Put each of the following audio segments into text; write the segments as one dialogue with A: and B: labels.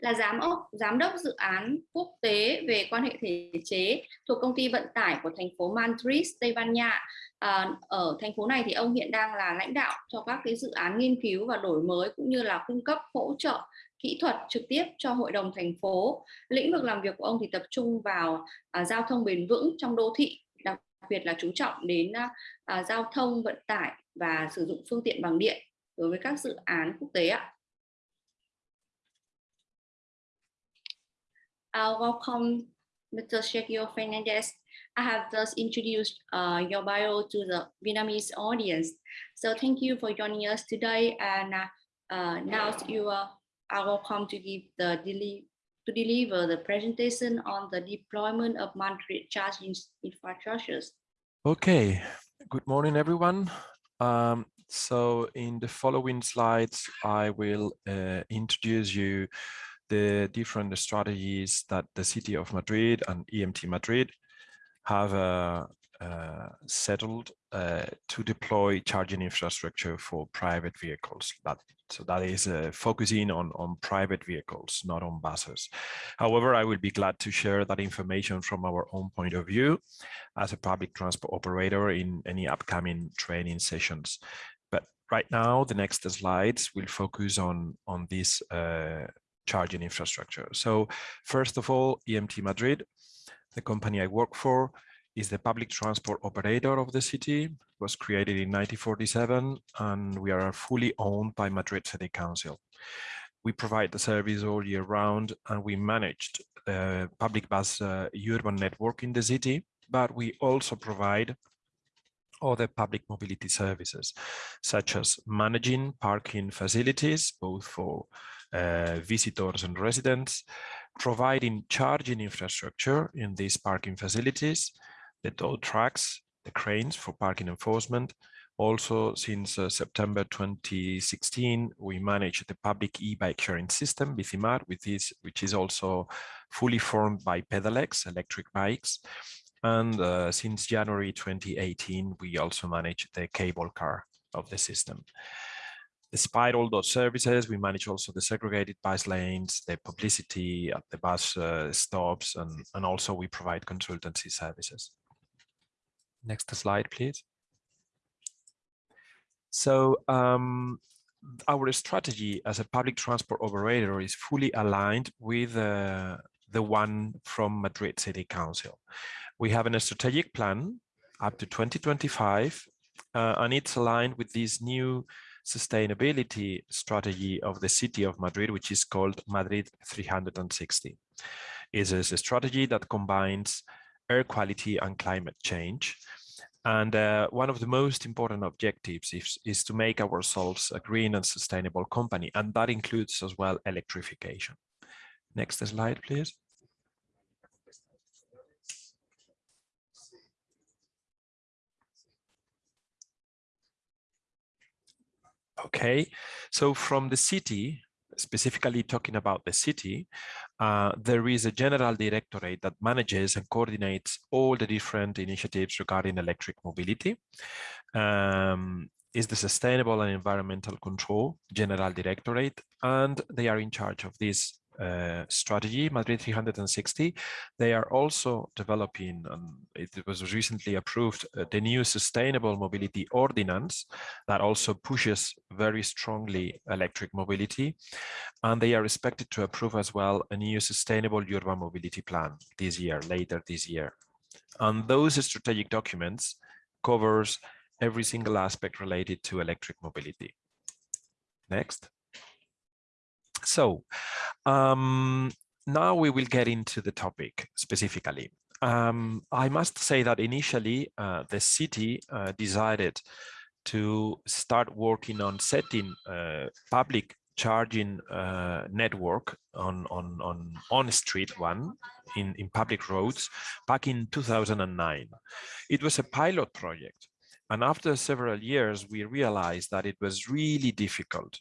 A: là giám đốc giám đốc dự án quốc tế về quan hệ thể chế thuộc công ty vận tải của thành phố Madrid, Tây Ban Nha. À, ở thành phố này thì ông hiện đang là lãnh đạo cho các cái dự án nghiên cứu và đổi mới cũng như là cung cấp hỗ trợ kỹ thuật trực tiếp cho hội đồng thành phố. Lĩnh vực làm việc của ông thì tập trung vào à, giao thông bền vững trong đô thị, đặc biệt là chú trọng đến à, à giao thông vận tải và sử dụng phương tiện bằng điện đối với các dự án quốc tế ạ. Uh, welcome, Mr. Sergio Fernandez. I have just introduced uh, your bio to the Vietnamese audience. So thank you for joining us today. And uh, uh now you are, are welcome to give the deli to deliver the presentation on the deployment of Madrid charging infrastructures.
B: Okay, good morning, everyone. Um, so in the following slides, I will uh, introduce you the different strategies that the city of Madrid and EMT Madrid have uh, uh, settled uh, to deploy charging infrastructure for private vehicles. That, so that is uh, focusing on, on private vehicles, not on buses. However, I will be glad to share that information from our own point of view as a public transport operator in any upcoming training sessions. But right now, the next slides will focus on, on this uh, charging infrastructure. So first of all, EMT Madrid, the company I work for, is the public transport operator of the city, it was created in 1947, and we are fully owned by Madrid City Council. We provide the service all year round, and we managed the public bus uh, urban network in the city, but we also provide other public mobility services, such as managing parking facilities, both for uh, visitors and residents, providing charging infrastructure in these parking facilities, the tow trucks, the cranes for parking enforcement. Also, since uh, September 2016, we manage the public e-bike sharing system, BiciMAD, which is, which is also fully formed by Pedelecs, electric bikes. And uh, since January 2018, we also manage the cable car of the system. Despite all those services, we manage also the segregated bus lanes, the publicity at the bus uh, stops, and, and also we provide consultancy services. Next slide, please. So um, our strategy as a public transport operator is fully aligned with uh, the one from Madrid City Council. We have a strategic plan up to 2025, uh, and it's aligned with this new sustainability strategy of the city of Madrid, which is called Madrid 360. It is a strategy that combines air quality and climate change. And uh, one of the most important objectives is, is to make ourselves a green and sustainable company. And that includes as well electrification. Next slide, please. Okay, so from the city, specifically talking about the city, uh, there is a general directorate that manages and coordinates all the different initiatives regarding electric mobility. Um, is the Sustainable and Environmental Control General Directorate, and they are in charge of this uh, strategy, Madrid 360. They are also developing, and it was recently approved, uh, the new Sustainable Mobility Ordinance that also pushes very strongly electric mobility. And they are expected to approve as well a new Sustainable Urban Mobility Plan this year, later this year. And those strategic documents covers every single aspect related to electric mobility. Next. So um, now we will get into the topic specifically. Um, I must say that initially uh, the city uh, decided to start working on setting uh, public charging uh, network on on on on street one in in public roads back in 2009 it was a pilot project and after several years we realized that it was really difficult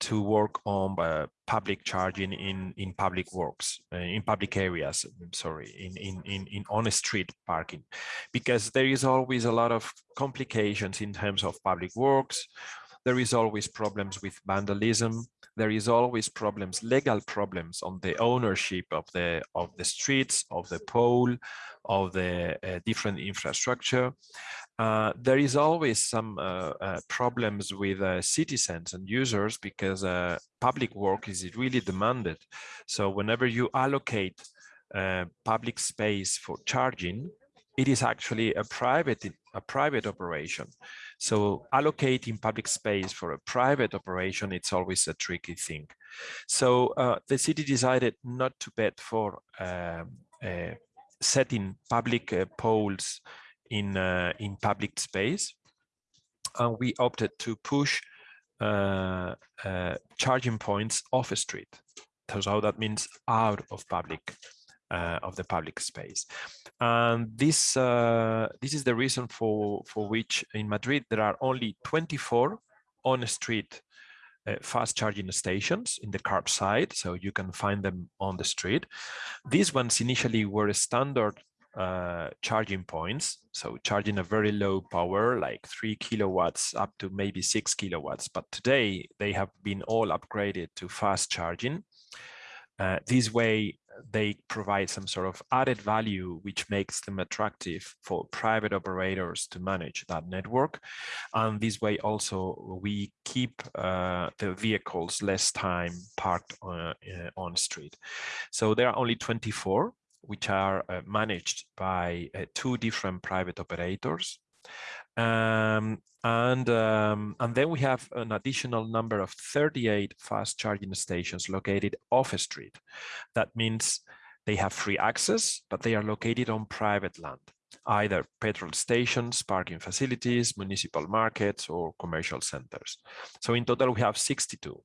B: to work on uh, public charging in in public works uh, in public areas I'm sorry in in in in on street parking. Because there is always a lot of complications in terms of public works. There is always problems with vandalism. There is always problems, legal problems on the ownership of the of the streets, of the pole, of the uh, different infrastructure. Uh, there is always some uh, uh problems with uh, citizens and users because uh, public work is really demanded. So whenever you allocate public space for charging, it is actually a private a private operation. So allocating public space for a private operation, it's always a tricky thing. So the city decided not to bet for um, setting public poles in, uh, in public space. And we opted to push uh, uh, charging points off a street. So that means out of public uh, of the public space. And this uh, this is the reason for for which in Madrid there are only 24 on street uh, fast charging stations in the curbside, so you can find them on the street. These ones initially were standard uh, charging points, so charging a very low power, like three kilowatts up to maybe six kilowatts. But today they have been all upgraded to fast charging. Uh, this way, they provide some sort of added value, which makes them attractive for private operators to manage that network. And this way also, we keep uh, the vehicles less time parked on, uh, on street. So there are only 24 which are uh, managed by uh, two different private operators. Um, and, um, and then we have an additional number of 38 fast charging stations located off street. That means they have free access, but they are located on private land, either petrol stations, parking facilities, municipal markets, or commercial centers. So in total, we have 62.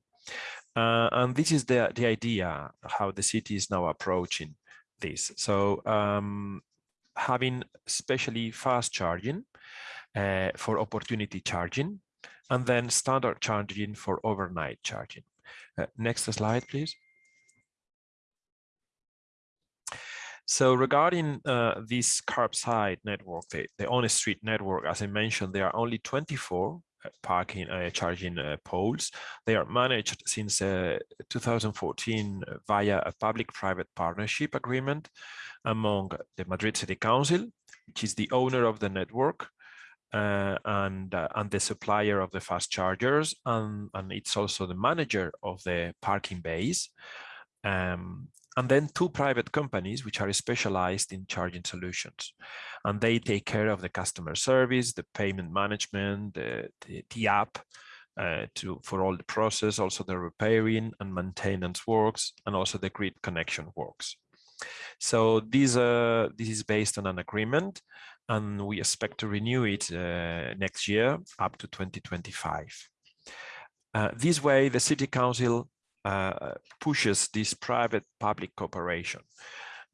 B: Uh, and this is the, the idea, how the city is now approaching this. So um, having especially fast charging, uh, for opportunity charging, and then standard charging for overnight charging. Uh, next slide, please. So regarding uh, this curbside network, the, the on-street network, as I mentioned, there are only 24 uh, parking uh, charging uh, poles. They are managed since uh, 2014 via a public-private partnership agreement among the Madrid City Council, which is the owner of the network, uh, and uh, and the supplier of the fast chargers and and it's also the manager of the parking bays um, and then two private companies which are specialized in charging solutions and they take care of the customer service the payment management the the, the app uh, to for all the process also the repairing and maintenance works and also the grid connection works so this uh, this is based on an agreement and we expect to renew it uh, next year up to 2025. Uh, this way, the City Council pushes this private-public cooperation.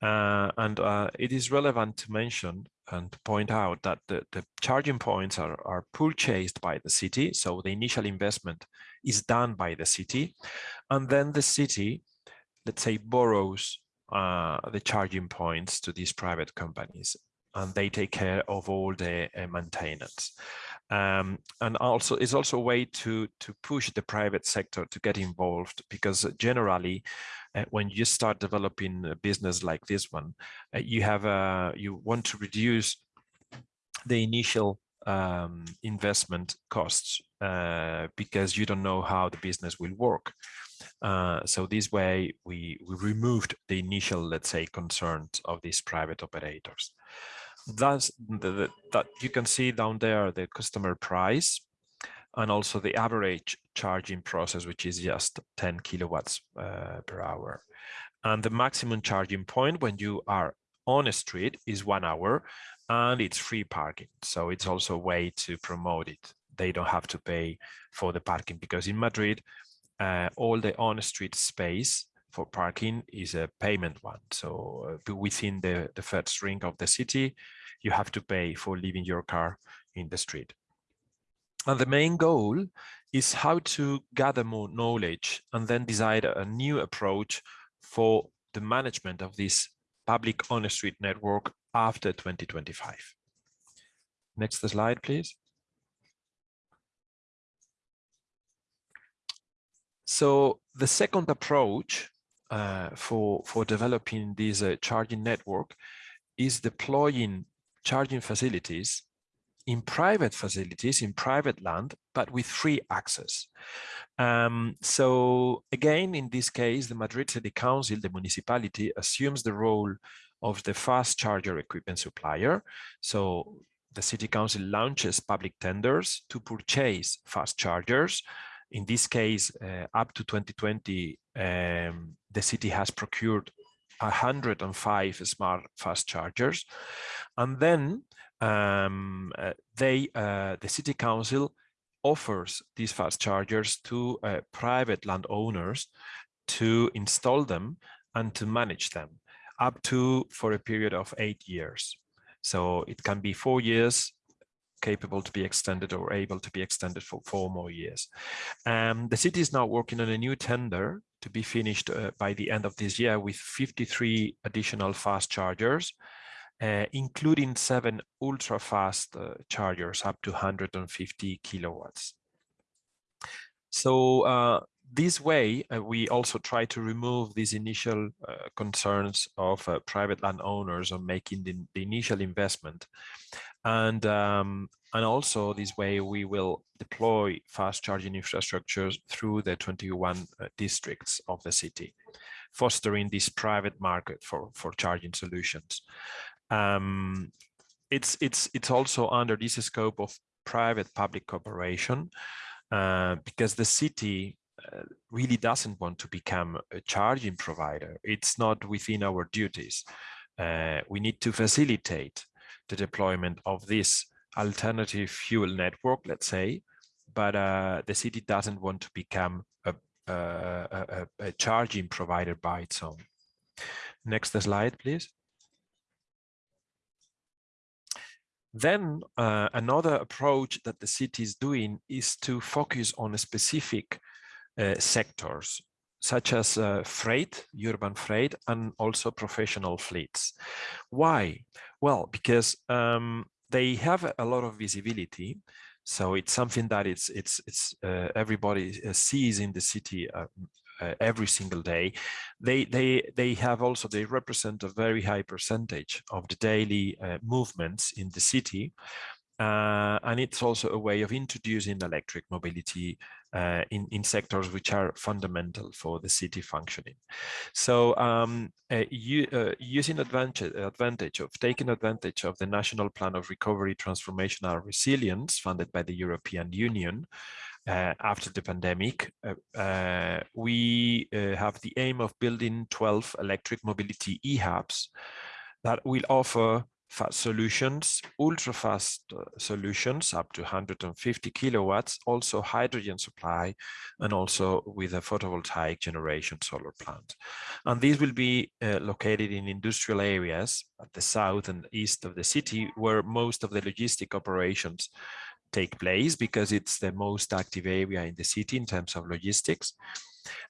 B: Uh, and uh, it is relevant to mention and to point out that the, the charging points are, are purchased by the city. So the initial investment is done by the city. And then the city, let's say, borrows uh, the charging points to these private companies and they take care of all the uh, maintenance. Um, and also it's also a way to to push the private sector to get involved because generally uh, when you start developing a business like this one uh, you have a you want to reduce the initial um, investment costs uh, because you don't know how the business will work. Uh, so this way we we removed the initial let's say concerns of these private operators that's the, that you can see down there the customer price and also the average charging process, which is just 10 kilowatts uh, per hour. And the maximum charging point when you are on a street is one hour and it's free parking. So it's also a way to promote it. They don't have to pay for the parking because in Madrid, uh, all the on-street space for parking is a payment one. So uh, within the, the first ring of the city, you have to pay for leaving your car in the street. And the main goal is how to gather more knowledge and then decide a new approach for the management of this public on-street network after 2025. Next slide, please. So the second approach uh, for, for developing this uh, charging network is deploying charging facilities in private facilities, in private land, but with free access. Um, so again, in this case, the Madrid City Council, the municipality, assumes the role of the fast charger equipment supplier. So the City Council launches public tenders to purchase fast chargers. In this case, uh, up to 2020, um, the city has procured 105 smart fast chargers. And then um, uh, they, uh, the city council offers these fast chargers to uh, private landowners to install them and to manage them up to for a period of eight years. So it can be four years capable to be extended or able to be extended for four more years. Um, the city is now working on a new tender to be finished uh, by the end of this year with 53 additional fast chargers uh, including seven ultra fast uh, chargers up to 150 kilowatts. So uh, this way, uh, we also try to remove these initial uh, concerns of private landowners on making the, the initial investment. And, um, and also this way, we will deploy fast charging infrastructures through the 21 districts of the city, fostering this private market for, for charging solutions um, it's it's it's also under this scope of private public cooperation uh, because the city uh, really doesn't want to become a charging provider. It's not within our duties. Uh, we need to facilitate the deployment of this alternative fuel network, let's say, but uh, the city doesn't want to become a, a, a, a charging provider by its own. Next slide, please. Then uh, another approach that the city is doing is to focus on specific uh, sectors, such as uh, freight, urban freight, and also professional fleets. Why? Well, because um, they have a lot of visibility. So it's something that it's it's it's uh, everybody uh, sees in the city uh, uh, every single day, they they they have also they represent a very high percentage of the daily uh, movements in the city. Uh, and it's also a way of introducing electric mobility uh, in, in sectors which are fundamental for the city functioning. So um, uh, you, uh, using advantage, advantage of taking advantage of the National Plan of Recovery, Transformation and Resilience funded by the European Union, uh, after the pandemic. Uh, uh, we have the aim of building 12 electric mobility e-hubs that will offer solutions, ultra fast uh, solutions up to 150 kilowatts, also hydrogen supply, and also with a photovoltaic generation solar plant. And these will be uh, located in industrial areas at the south and east of the city, where most of the logistic operations take place because it's the most active area in the city in terms of logistics.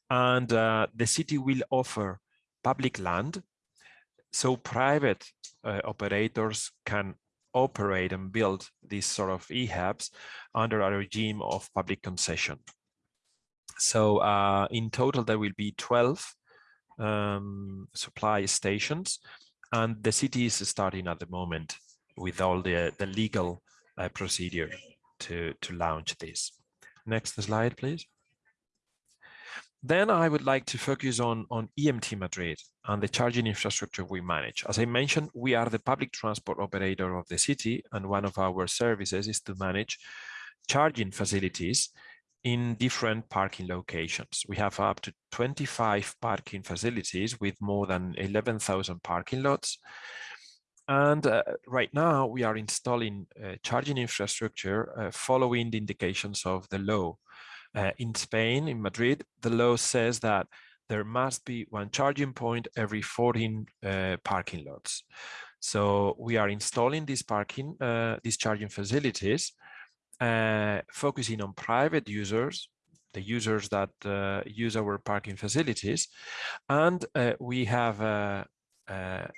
B: And uh, the city will offer public land so private uh, operators can operate and build these sort of e-hubs under a regime of public concession. So uh, in total, there will be 12 um, supply stations and the city is starting at the moment with all the, the legal uh, procedure to, to launch this. Next slide, please. Then I would like to focus on, on EMT Madrid and the charging infrastructure we manage. As I mentioned, we are the public transport operator of the city, and one of our services is to manage charging facilities in different parking locations. We have up to 25 parking facilities with more than 11,000 parking lots. And uh, right now we are installing uh, charging infrastructure uh, following the indications of the law. Uh, in Spain, in Madrid, the law says that there must be one charging point every 14 uh, parking lots. So we are installing these parking, uh, these charging facilities, focusing on private users, the users that use our parking facilities. And we have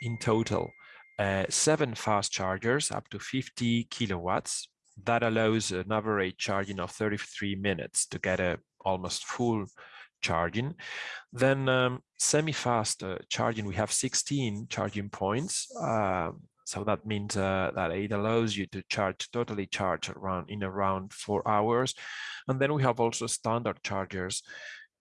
B: in total uh, seven fast chargers up to 50 kilowatts. That allows an average charging of 33 minutes to get a almost full charging. Then um, semi-fast uh, charging, we have 16 charging points. Uh, so that means uh, that it allows you to charge, totally charge around in around four hours. And then we have also standard chargers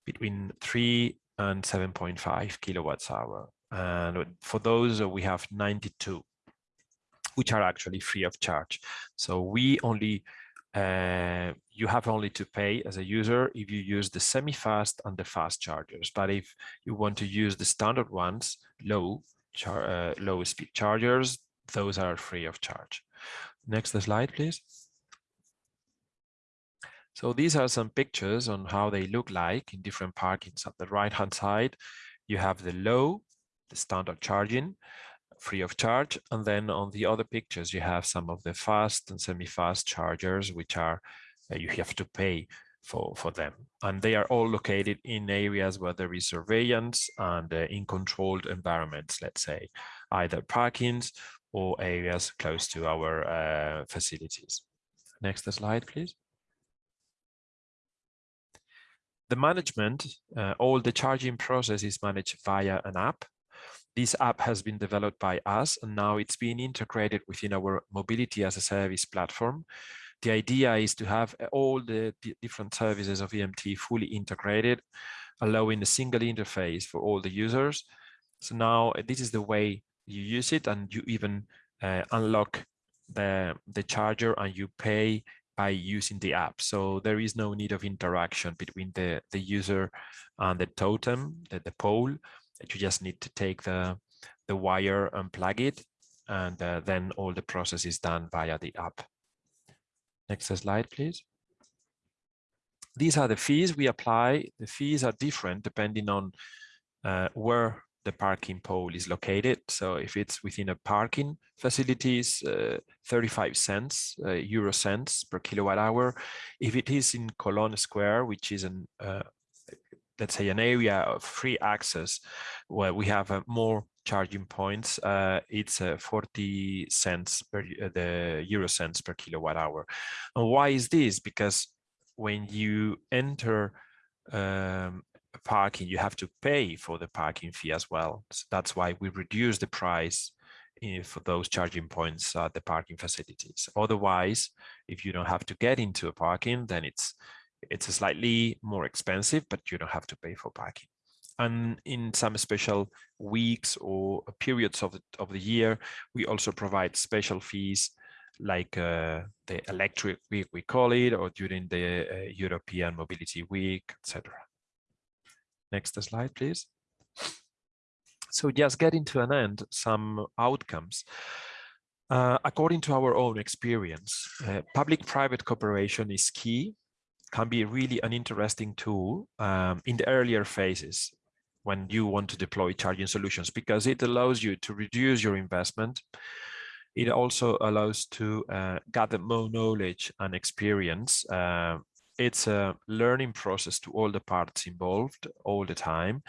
B: between three and 7.5 kilowatts hour. And for those, uh, we have 92, which are actually free of charge. So we only uh, you have only to pay as a user if you use the semi-fast and the fast chargers. But if you want to use the standard ones, low, uh, low speed chargers, those are free of charge. Next slide, please. So these are some pictures on how they look like in different parkings. At the right-hand side, you have the low, the standard charging, free of charge. And then on the other pictures, you have some of the fast and semi-fast chargers, which are uh, you have to pay for, for them. And they are all located in areas where there is surveillance and uh, in controlled environments, let's say, either parkings or areas close to our uh, facilities. Next slide, please. The management, uh, all the charging process is managed via an app this app has been developed by us and now it's being integrated within our mobility as a service platform. The idea is to have all the different services of EMT fully integrated, allowing a single interface for all the users. So now this is the way you use it and you even uh, unlock the, the charger and you pay by using the app. So there is no need of interaction between the, the user and the totem, the, the pole, you just need to take the, the wire and plug it, and uh, then all the process is done via the app. Next slide, please. These are the fees we apply. The fees are different depending on uh, where the parking pole is located. So if it's within a parking facilities, uh, 35 cents, uh, euro cents per kilowatt hour. If it is in Colón Square, which is an uh, let's say an area of free access where we have uh, more charging points, uh, it's uh, 40 cents per uh, the euro cents per kilowatt hour. And why is this? Because when you enter um, parking, you have to pay for the parking fee as well. So that's why we reduce the price eh, for those charging points at the parking facilities. Otherwise, if you don't have to get into a parking, then it's it's slightly more expensive, but you don't have to pay for parking. And in some special weeks or periods of the, of the year, we also provide special fees like uh, the electric week, we call it, or during the uh, European Mobility Week, etc. Next slide, please. So just getting to an end, some outcomes. Uh, according to our own experience, uh, public-private cooperation is key can be really an interesting tool um, in the earlier phases when you want to deploy charging solutions because it allows you to reduce your investment. It also allows to uh, gather more knowledge and experience. Uh, it's a learning process to all the parts involved all the time.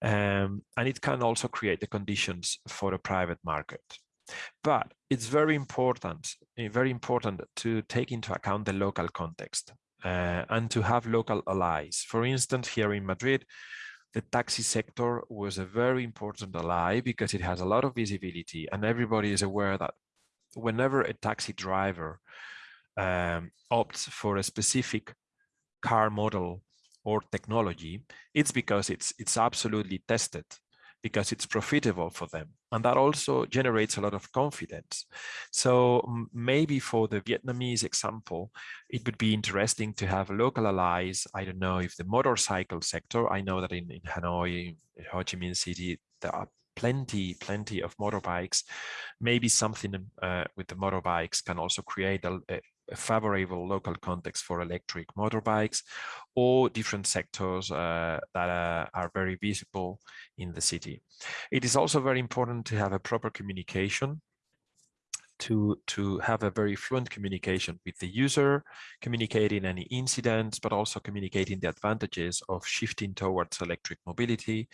B: Um, and it can also create the conditions for a private market. But it's very important, eh, very important to take into account the local context uh, and to have local allies. For instance, here in Madrid, the taxi sector was a very important ally because it has a lot of visibility and everybody is aware that whenever a taxi driver um, opts for a specific car model or technology, it's because it's it's absolutely tested because it's profitable for them. And that also generates a lot of confidence. So maybe for the Vietnamese example, it would be interesting to have local allies. I don't know if the motorcycle sector, I know that in, in Hanoi, Ho Chi Minh City, there are plenty, plenty of motorbikes. Maybe something uh, with the motorbikes can also create a, a favorable local context for electric motorbikes or different sectors uh, that uh, are very visible in the city. It is also very important to have a proper communication to, to have a very fluent communication with the user, communicating any incidents, but also communicating the advantages of shifting towards electric mobility.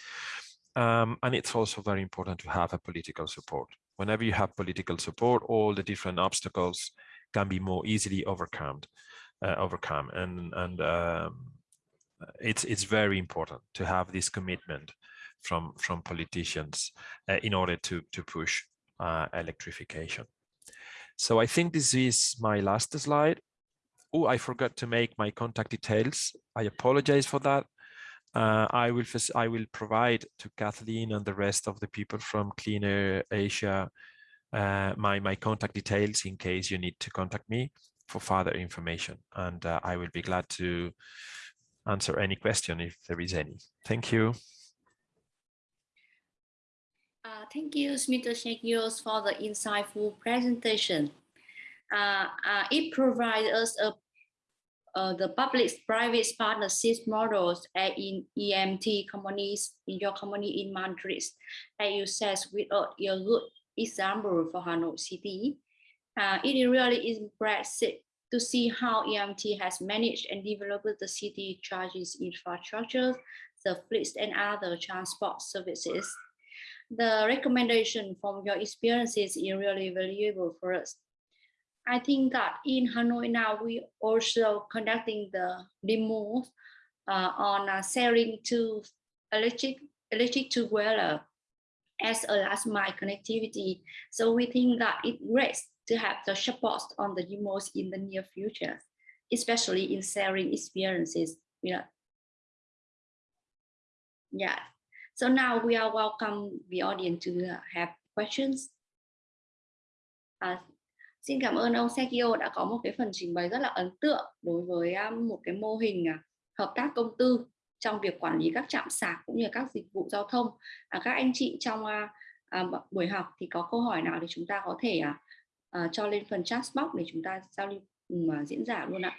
B: Um, and it's also very important to have a political support. Whenever you have political support, all the different obstacles can be more easily overcome uh, overcome and and um, it's it's very important to have this commitment from from politicians uh, in order to to push uh, electrification. So I think this is my last slide. Oh, I forgot to make my contact details. I apologize for that. Uh, I will I will provide to Kathleen and the rest of the people from Clean Air Asia uh, my my contact details in case you need to contact me for further information, and uh, I will be glad to answer any question if there is any. Thank you.
A: Uh, thank you, Mr. Shekios, for the insightful presentation. Uh, uh, it provides us a, uh, the public-private partnership models in EMT companies in your company in Madrid, as you said, without a good example for Hanoi City. Uh, it really impressive to see how EMT has managed and developed the city charges infrastructure, the fleets and other transport services. The recommendation from your experiences is really valuable for us. I think that in Hanoi now, we also conducting the demo uh, on uh, selling to electric electric two-wheeler as a last mile connectivity. So we think that it great to have the support on the demos in the near future, especially in sharing experiences. Yeah. Yeah. So now we are welcome the audience to have questions. À, xin cảm ơn ông Sekio đã có một cái phần trình bày rất là ấn tượng đối với một cái mô hình hợp tác công tư trong việc quản lý các trạm sạc cũng như các dịch vụ giao thông. À, các anh chị trong à, à, buổi học thì có câu hỏi nào thì chúng ta có thể à, à, cho lên phần chat box để chúng ta giao lưu ừ, cùng à, diễn giả luôn ạ.